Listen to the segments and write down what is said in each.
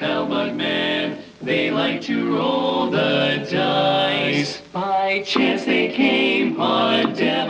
cowbug man. They like to roll the dice. By chance they came on a devil.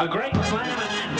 A great slam and then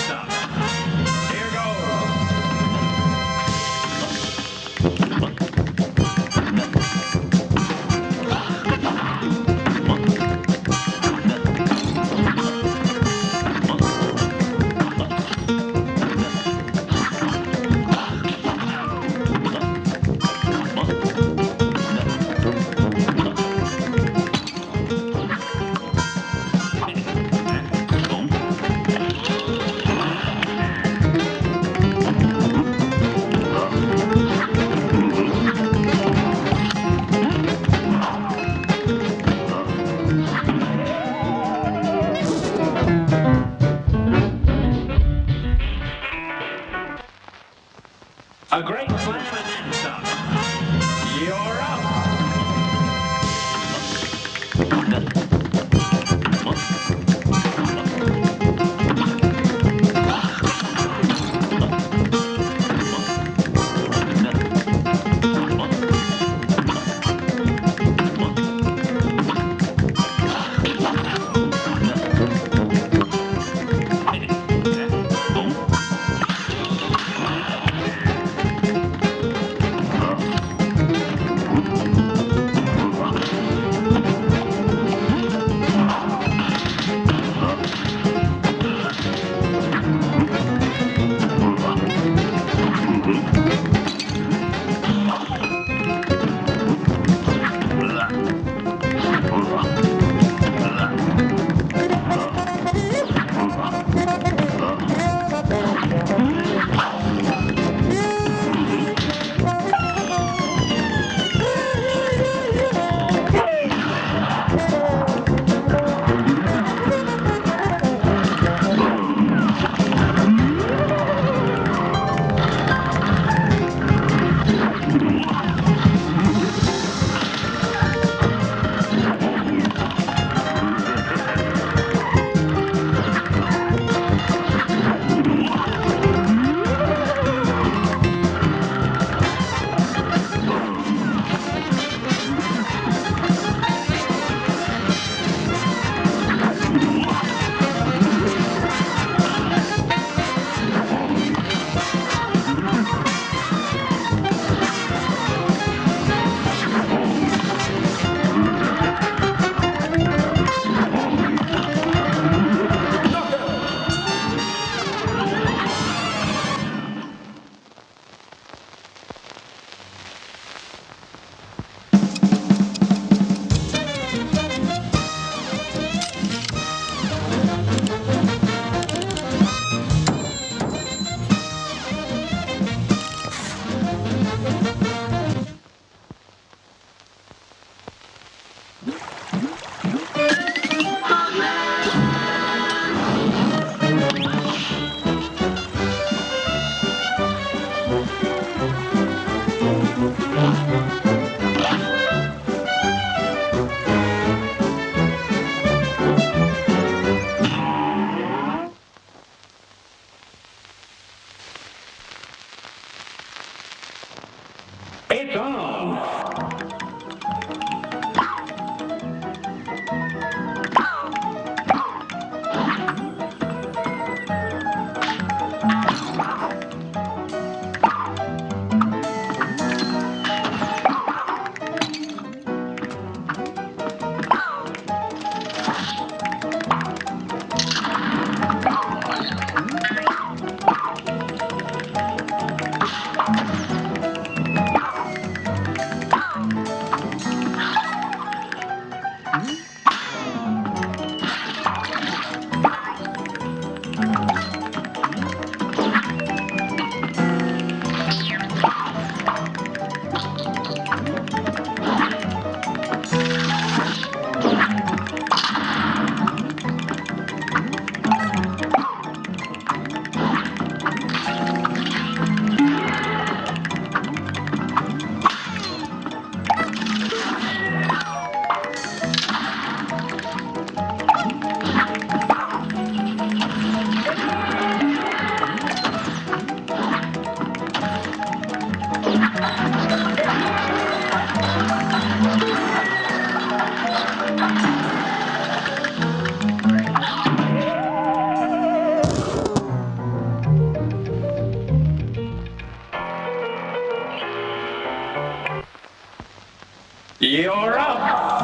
You're up.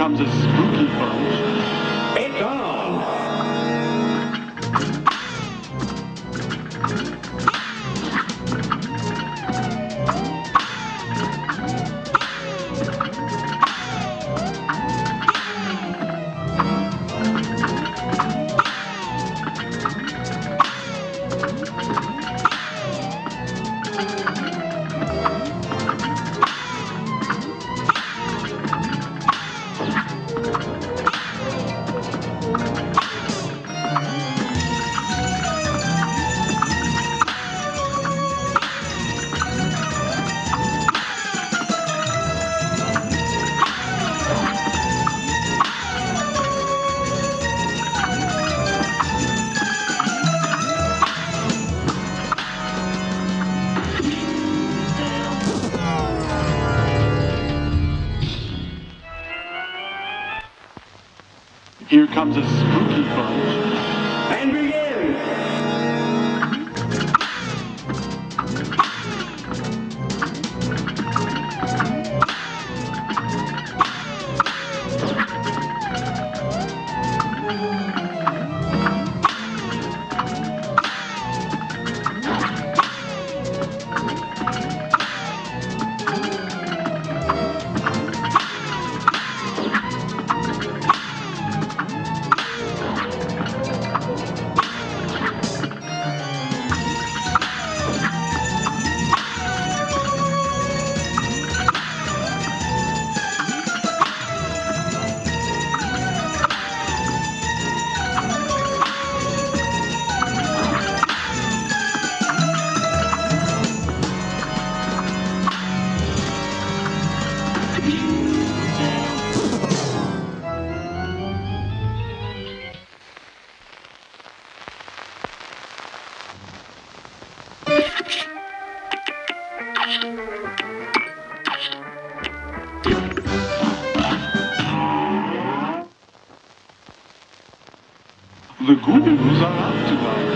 becomes a spooky bunch. Here comes a spooky bunch. the ghouls are out tonight.